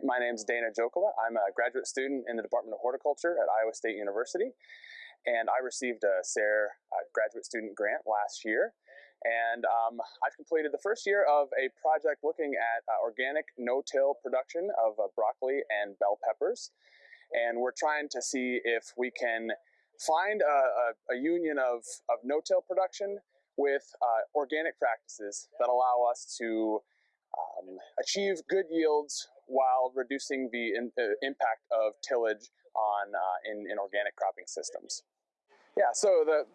My name is Dana Jokala. I'm a graduate student in the Department of Horticulture at Iowa State University. And I received a SARE uh, graduate student grant last year. And um, I've completed the first year of a project looking at uh, organic no-till production of uh, broccoli and bell peppers. And we're trying to see if we can find a, a, a union of, of no-till production with uh, organic practices that allow us to um, achieve good yields while reducing the in, uh, impact of tillage on uh, in, in organic cropping systems. Yeah, so the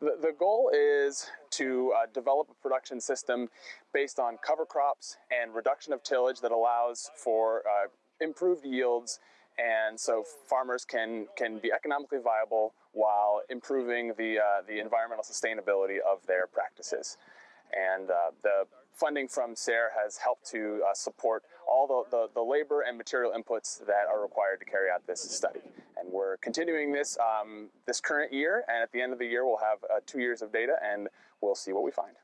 the, goal is to uh, develop a production system based on cover crops and reduction of tillage that allows for uh, improved yields and so farmers can can be economically viable while improving the uh, the environmental sustainability of their practices. And uh, funding from SARE has helped to uh, support all the, the, the, labor and material inputs that are required to carry out this study. And we're continuing this um, this current year, and at the end of the year, we'll have uh, two years of data, and we'll see what we find.